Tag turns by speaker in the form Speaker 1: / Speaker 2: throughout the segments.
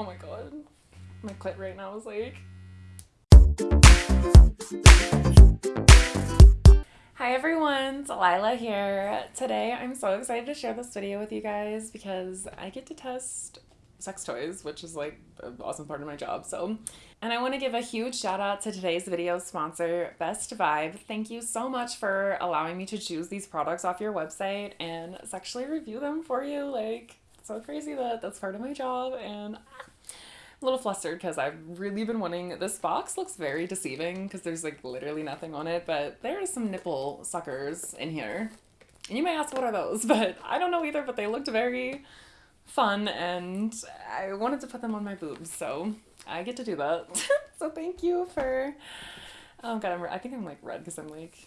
Speaker 1: Oh my god. My clit right now is like. Hi everyone, Delilah here. Today I'm so excited to share this video with you guys because I get to test sex toys, which is like an awesome part of my job. So, and I want to give a huge shout out to today's video sponsor, Best Vibe. Thank you so much for allowing me to choose these products off your website and sexually review them for you. Like, so crazy that that's part of my job and a little flustered because I've really been wanting this box looks very deceiving because there's like literally nothing on it but there are some nipple suckers in here. And you may ask what are those? But I don't know either but they looked very fun and I wanted to put them on my boobs so I get to do that. So thank you for oh god I'm, I think I'm like red because I'm like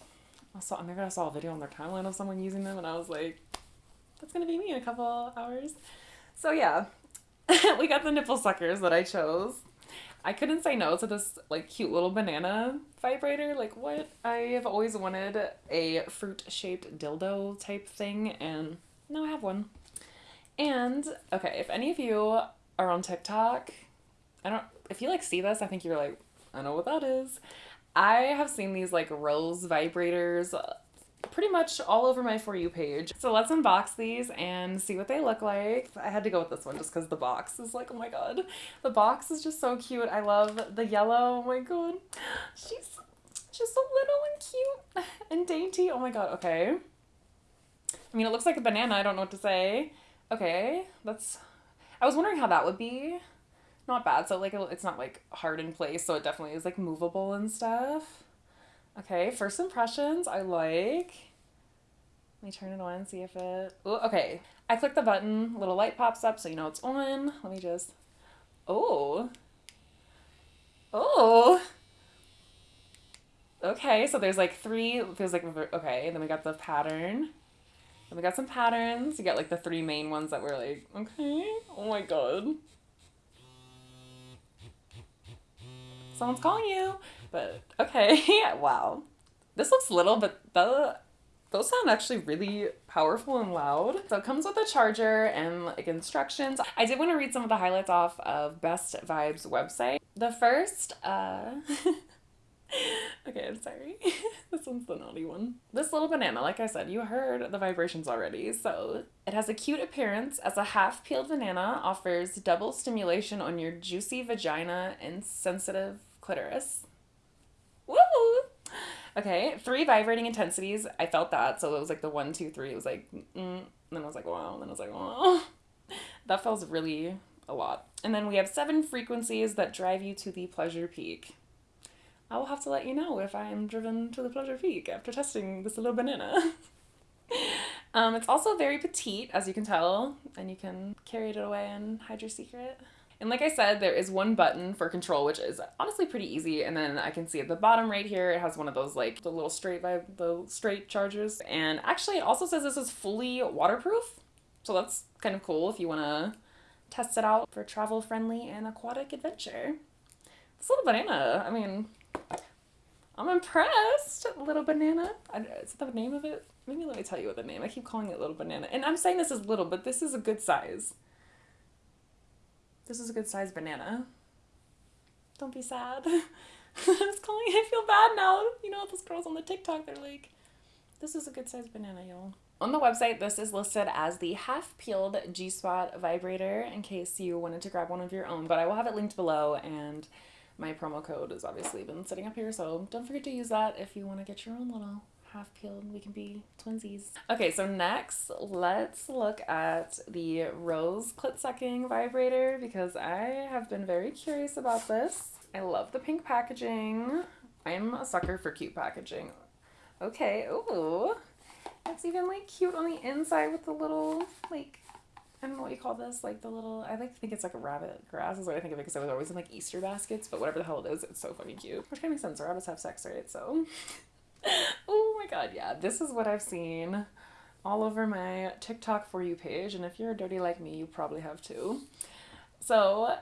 Speaker 1: I saw maybe I saw a video on their timeline of someone using them and I was like that's gonna be me in a couple hours. So yeah we got the nipple suckers that I chose. I couldn't say no to this like cute little banana vibrator. Like what? I have always wanted a fruit shaped dildo type thing and now I have one. And okay, if any of you are on TikTok, I don't if you like see this, I think you're like, I know what that is. I have seen these like rose vibrators pretty much all over my For You page. So let's unbox these and see what they look like. I had to go with this one just because the box is like, oh my god. The box is just so cute. I love the yellow. Oh my god. She's just so little and cute and dainty. Oh my god, okay. I mean, it looks like a banana. I don't know what to say. Okay, that's... I was wondering how that would be. Not bad. So, like, it's not, like, hard in place, so it definitely is, like, movable and stuff. Okay, first impressions, I like. Let me turn it on and see if it... Ooh, okay, I click the button, little light pops up so you know it's on. Let me just... Oh. Oh. Okay, so there's like three, feels like, okay, then we got the pattern. Then we got some patterns. You got like the three main ones that were like, okay, oh my god. Someone's calling you. But okay, wow. This looks little, but the those sound actually really powerful and loud. So it comes with a charger and like instructions. I did want to read some of the highlights off of Best Vibes website. The first, uh, okay, I'm sorry. this one's the naughty one. This little banana, like I said, you heard the vibrations already. So it has a cute appearance as a half peeled banana, offers double stimulation on your juicy vagina and sensitive clitoris. Woo! Okay, three vibrating intensities. I felt that. So it was like the one, two, three. It was like, mm, and then I was like, wow. And then I was like, wow. That feels really a lot. And then we have seven frequencies that drive you to the pleasure peak. I will have to let you know if I am driven to the pleasure peak after testing this little banana. um, it's also very petite, as you can tell, and you can carry it away and hide your secret. And like I said, there is one button for control, which is honestly pretty easy. And then I can see at the bottom right here, it has one of those like the little straight vibe, the straight chargers. And actually it also says this is fully waterproof. So that's kind of cool if you want to test it out for travel friendly and aquatic adventure. This little banana, I mean, I'm impressed. Little banana. Is that the name of it? Maybe let me tell you what the name. I keep calling it little banana. And I'm saying this is little, but this is a good size. This is a good sized banana. Don't be sad. I was calling I feel bad now. You know, those girls on the TikTok, they're like, this is a good sized banana, y'all. On the website, this is listed as the half peeled G Spot vibrator in case you wanted to grab one of your own, but I will have it linked below and my promo code has obviously been sitting up here, so don't forget to use that if you want to get your own little half peeled. We can be twinsies. Okay, so next, let's look at the Rose Clit Sucking Vibrator because I have been very curious about this. I love the pink packaging. I'm a sucker for cute packaging. Okay, ooh. It's even like cute on the inside with the little like I don't know what you call this, like the little, I like to think it's like a rabbit grass is what I think of it because I was always in like Easter baskets, but whatever the hell it is, it's so fucking cute. Which kind of makes sense, rabbits have sex, right? So god, yeah. This is what I've seen all over my TikTok for you page, and if you're dirty like me, you probably have too. So,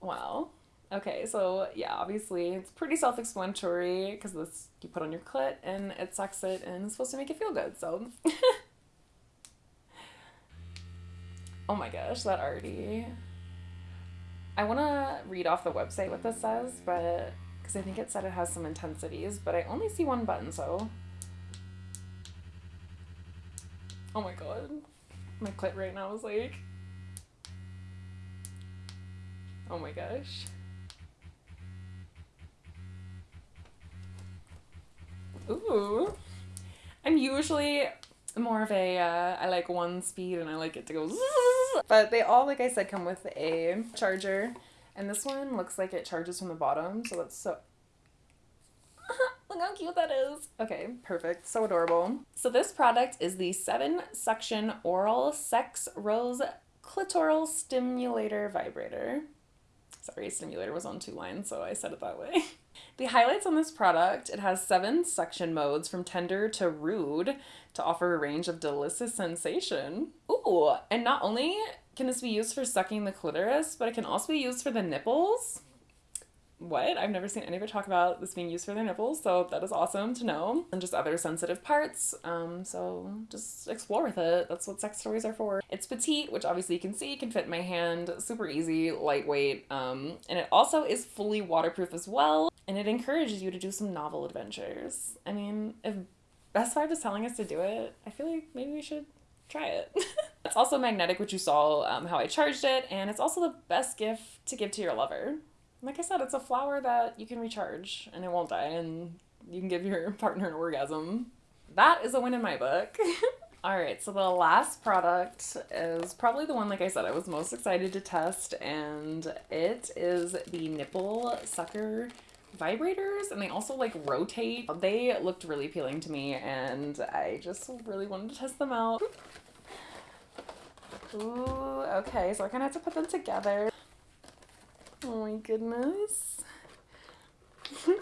Speaker 1: well, okay, so yeah, obviously it's pretty self-explanatory because this you put on your clit and it sucks it and it's supposed to make you feel good. So, oh my gosh, that already I want to read off the website what this says, but because I think it said it has some intensities, but I only see one button, so. Oh my god. My clit right now is like. Oh my gosh. Ooh. I'm usually more of a uh, I like one speed and I like it to go but they all like I said come with a charger and this one looks like it charges from the bottom so that's so Look how cute that is. Okay, perfect. So adorable. So this product is the 7 suction oral sex rose clitoral stimulator vibrator. Sorry, stimulator was on two lines, so I said it that way. The highlights on this product, it has seven suction modes from tender to rude to offer a range of delicious sensation. Ooh, and not only can this be used for sucking the clitoris, but it can also be used for the nipples what? I've never seen anybody talk about this being used for their nipples, so that is awesome to know. And just other sensitive parts. Um, so just explore with it. That's what sex toys are for. It's petite, which obviously you can see can fit in my hand, super easy, lightweight, um, and it also is fully waterproof as well. And it encourages you to do some novel adventures. I mean, if Best Vibe is telling us to do it, I feel like maybe we should try it. it's also magnetic, which you saw um, how I charged it, and it's also the best gift to give to your lover like I said, it's a flower that you can recharge and it won't die, and you can give your partner an orgasm. That is a win in my book. All right, so the last product is probably the one, like I said, I was most excited to test, and it is the nipple sucker vibrators, and they also like rotate. They looked really appealing to me, and I just really wanted to test them out. Ooh, okay, so I kind of have to put them together. Oh my goodness.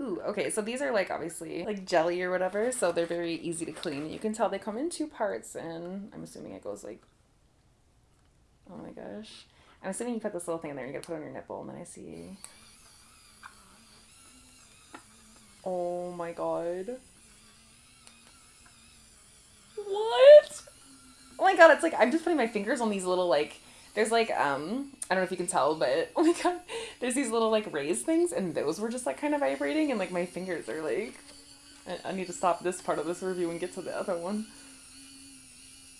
Speaker 1: Ooh, okay, so these are like obviously like jelly or whatever, so they're very easy to clean. You can tell they come in two parts, and I'm assuming it goes like. Oh my gosh. I'm assuming you put this little thing in there and you gotta put it on your nipple, and then I see. Oh my god. What? Oh my god, it's like I'm just putting my fingers on these little like there's like um I don't know if you can tell, but oh my god, there's these little like raised things, and those were just like kind of vibrating, and like my fingers are like. I, I need to stop this part of this review and get to the other one.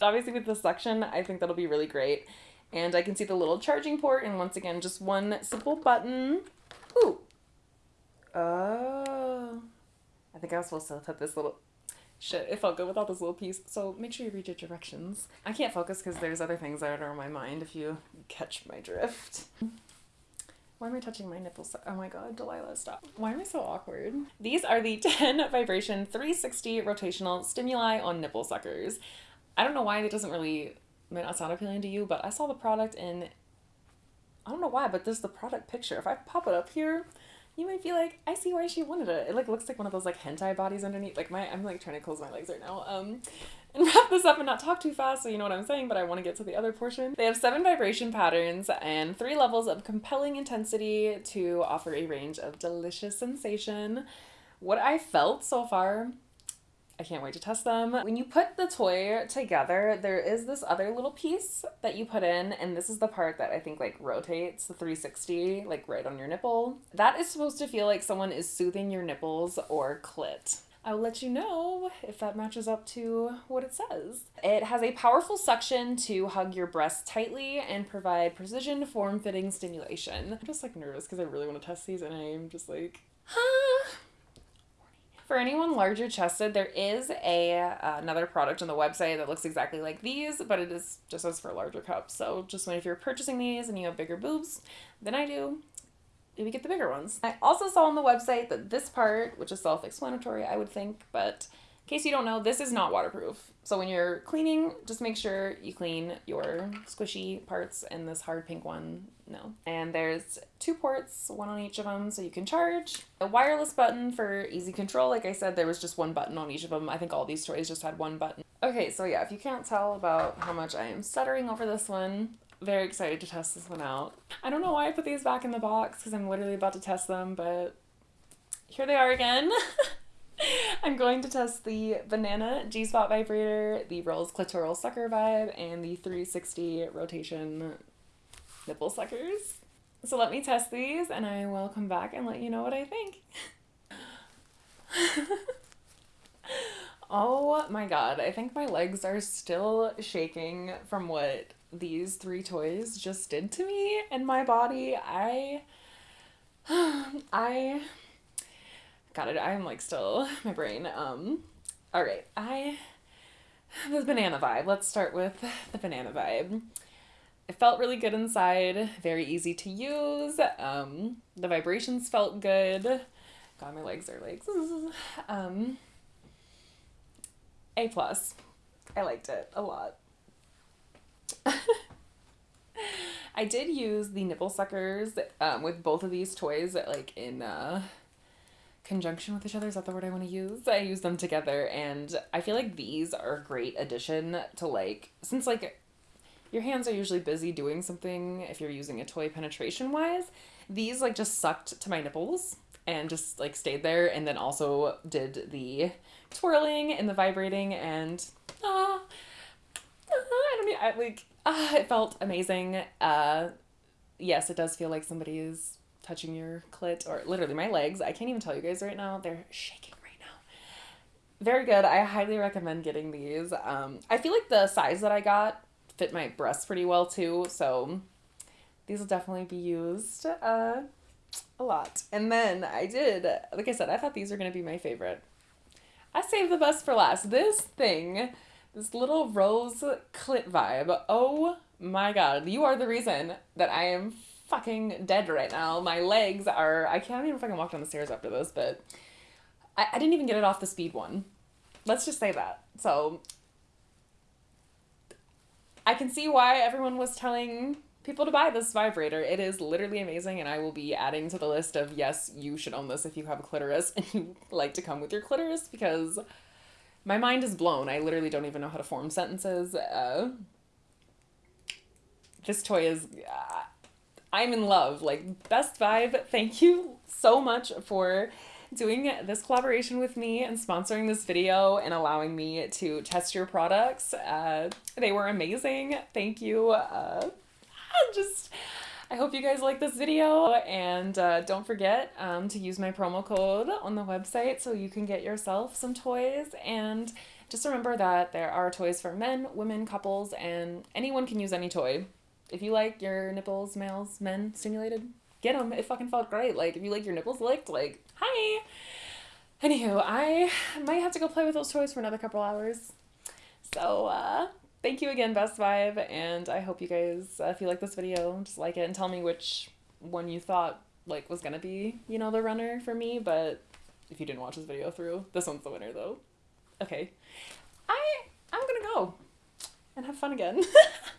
Speaker 1: Obviously, with the suction, I think that'll be really great. And I can see the little charging port, and once again, just one simple button. Ooh. Oh. I think I was supposed to put this little shit, it felt good without this little piece. So make sure you read your directions. I can't focus because there's other things that are on my mind if you catch my drift. Why am I touching my nipples? Oh my god, Delilah, stop. Why am I so awkward? These are the 10 vibration 360 rotational stimuli on nipple suckers. I don't know why it doesn't really may not sound appealing to you, but I saw the product in I don't know why, but this is the product picture. If I pop it up here, you might be like, I see why she wanted it. It like looks like one of those like hentai bodies underneath. Like my, I'm like trying to close my legs right now. Um, and wrap this up and not talk too fast, so you know what I'm saying. But I want to get to the other portion. They have seven vibration patterns and three levels of compelling intensity to offer a range of delicious sensation. What I felt so far I can't wait to test them. When you put the toy together, there is this other little piece that you put in, and this is the part that I think like rotates the 360, like right on your nipple. That is supposed to feel like someone is soothing your nipples or clit. I'll let you know if that matches up to what it says. It has a powerful suction to hug your breasts tightly and provide precision form fitting stimulation. I'm just like nervous because I really want to test these and I'm just like, huh. For anyone larger chested, there is a uh, another product on the website that looks exactly like these, but it is just as for larger cups. So just when if you're purchasing these and you have bigger boobs than I do, maybe get the bigger ones. I also saw on the website that this part, which is self-explanatory, I would think, but case you don't know, this is not waterproof. So when you're cleaning, just make sure you clean your squishy parts and this hard pink one, no. And there's two ports, one on each of them, so you can charge. A wireless button for easy control. Like I said, there was just one button on each of them. I think all these toys just had one button. Okay, so yeah, if you can't tell about how much I am stuttering over this one, very excited to test this one out. I don't know why I put these back in the box because I'm literally about to test them, but here they are again. I'm going to test the Banana G-Spot Vibrator, the Rose Clitoral Sucker Vibe, and the 360 Rotation nipple suckers. So let me test these and I will come back and let you know what I think. oh my god, I think my legs are still shaking from what these three toys just did to me and my body. I I got it. I'm like still my brain. Um all right. I the banana vibe. Let's start with the banana vibe. It felt really good inside, very easy to use. Um, the vibrations felt good. God, my legs are like, um, A plus. I liked it a lot. I did use the nipple suckers um, with both of these toys, like in uh, conjunction with each other. Is that the word I want to use? I use them together, and I feel like these are a great addition to like since like your hands are usually busy doing something if you're using a toy penetration wise. These like just sucked to my nipples and just like stayed there, and then also did the twirling and the vibrating and ah, uh, I don't mean I, like ah, it felt amazing. Uh, yes, it does feel like somebody is touching your clit or literally my legs. I can't even tell you guys right now. They're shaking right now. Very good. I highly recommend getting these. Um, I feel like the size that I got fit my breasts pretty well too. So these will definitely be used uh, a lot. And then I did, like I said, I thought these were going to be my favorite. I saved the best for last. This thing, this little rose clit vibe. Oh my god. You are the reason that I am fucking dead right now. My legs are, I can't even fucking walk down the stairs after this, but I, I didn't even get it off the speed one. Let's just say that. So I can see why everyone was telling people to buy this vibrator. It is literally amazing, and I will be adding to the list of yes, you should own this if you have a clitoris and you like to come with your clitoris because my mind is blown. I literally don't even know how to form sentences. Uh, this toy is. Uh, I'm in love. Like, best vibe. Thank you so much for doing this collaboration with me and sponsoring this video and allowing me to test your products. Uh, they were amazing. Thank you. Uh, just, I hope you guys like this video and uh, don't forget um, to use my promo code on the website so you can get yourself some toys and just remember that there are toys for men, women, couples, and anyone can use any toy. If you like your nipples, males, men stimulated, get them. It fucking felt great. Like, if you like your nipples licked, like, hi. Anywho, I might have to go play with those toys for another couple hours. So, uh, thank you again, Best Vibe, and I hope you guys, uh, if you like this video, just like it and tell me which one you thought, like, was gonna be, you know, the runner for me, but if you didn't watch this video through, this one's the winner, though. Okay. I, I'm gonna go and have fun again.